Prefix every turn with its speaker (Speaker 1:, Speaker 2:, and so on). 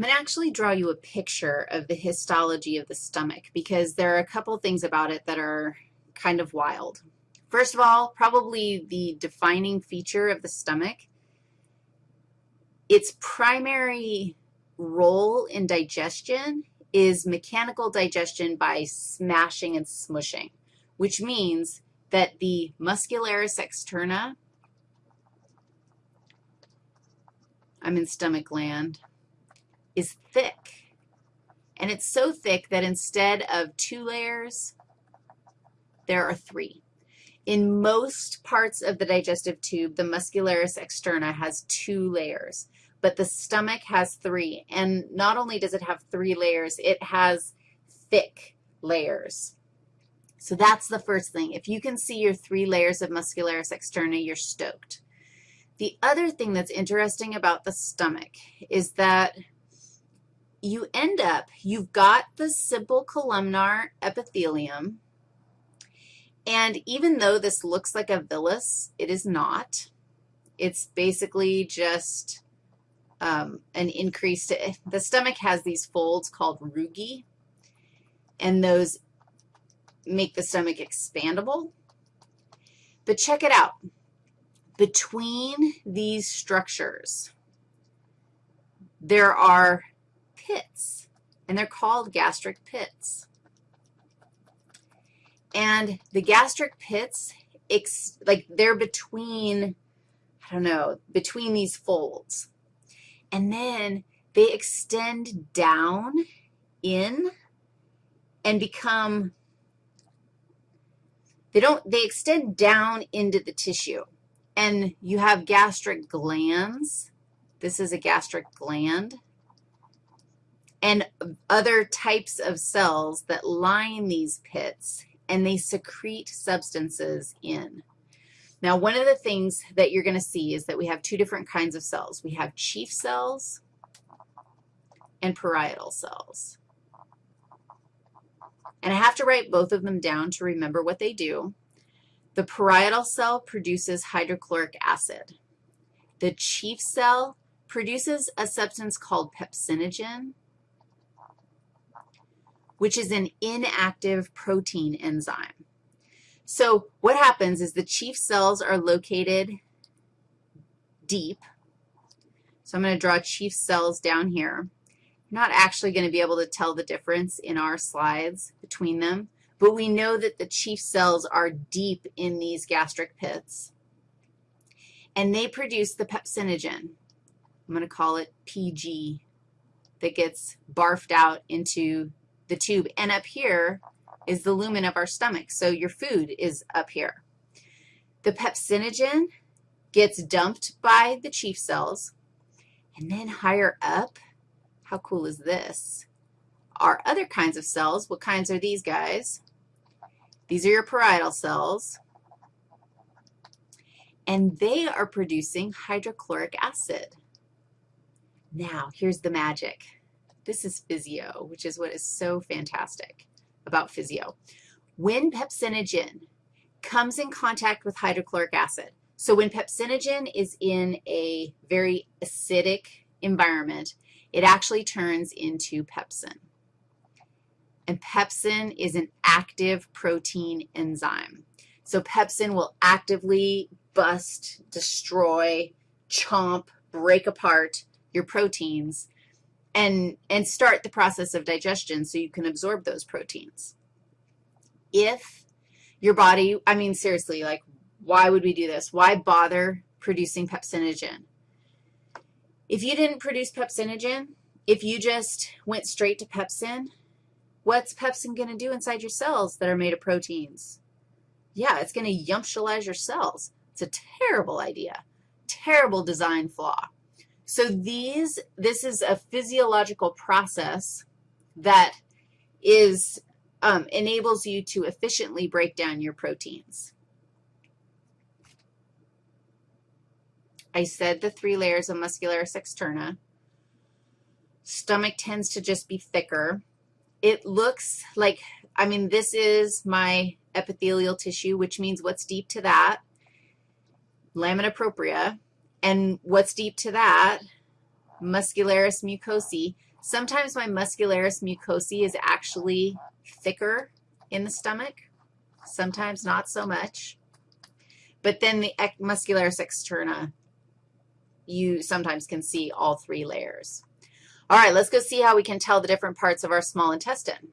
Speaker 1: I'm going to actually draw you a picture of the histology of the stomach because there are a couple things about it that are kind of wild. First of all, probably the defining feature of the stomach, its primary role in digestion is mechanical digestion by smashing and smushing, which means that the muscularis externa, I'm in stomach land, is thick. And it's so thick that instead of two layers, there are three. In most parts of the digestive tube, the muscularis externa has two layers, but the stomach has three. And not only does it have three layers, it has thick layers. So that's the first thing. If you can see your three layers of muscularis externa, you're stoked. The other thing that's interesting about the stomach is that you end up, you've got the simple columnar epithelium, and even though this looks like a villus, it is not. It's basically just um, an increased, the stomach has these folds called rugae, and those make the stomach expandable. But check it out. Between these structures, there are pits, and they're called gastric pits. And the gastric pits, like they're between, I don't know, between these folds. And then they extend down in and become, they don't, they extend down into the tissue. And you have gastric glands. This is a gastric gland and other types of cells that line these pits, and they secrete substances in. Now, one of the things that you're going to see is that we have two different kinds of cells. We have chief cells and parietal cells. And I have to write both of them down to remember what they do. The parietal cell produces hydrochloric acid. The chief cell produces a substance called pepsinogen, which is an inactive protein enzyme. So what happens is the chief cells are located deep. So I'm going to draw chief cells down here. You're not actually going to be able to tell the difference in our slides between them, but we know that the chief cells are deep in these gastric pits, and they produce the pepsinogen. I'm going to call it PG that gets barfed out into the tube. And up here is the lumen of our stomach, so your food is up here. The pepsinogen gets dumped by the chief cells, and then higher up, how cool is this? are other kinds of cells, what kinds are these guys? These are your parietal cells, and they are producing hydrochloric acid. Now, here's the magic. This is physio, which is what is so fantastic about physio. When pepsinogen comes in contact with hydrochloric acid, so when pepsinogen is in a very acidic environment, it actually turns into pepsin. And pepsin is an active protein enzyme. So pepsin will actively bust, destroy, chomp, break apart your proteins and, and start the process of digestion so you can absorb those proteins. If your body, I mean, seriously, like, why would we do this? Why bother producing pepsinogen? If you didn't produce pepsinogen, if you just went straight to pepsin, what's pepsin going to do inside your cells that are made of proteins? Yeah, it's going to yumptialize your cells. It's a terrible idea, terrible design flaw. So these, this is a physiological process that is, um, enables you to efficiently break down your proteins. I said the three layers of muscularis externa. Stomach tends to just be thicker. It looks like, I mean, this is my epithelial tissue, which means what's deep to that? Lamina propria. And what's deep to that? Muscularis mucosae. Sometimes my muscularis mucosae is actually thicker in the stomach, sometimes not so much. But then the muscularis externa, you sometimes can see all three layers. All right, let's go see how we can tell the different parts of our small intestine.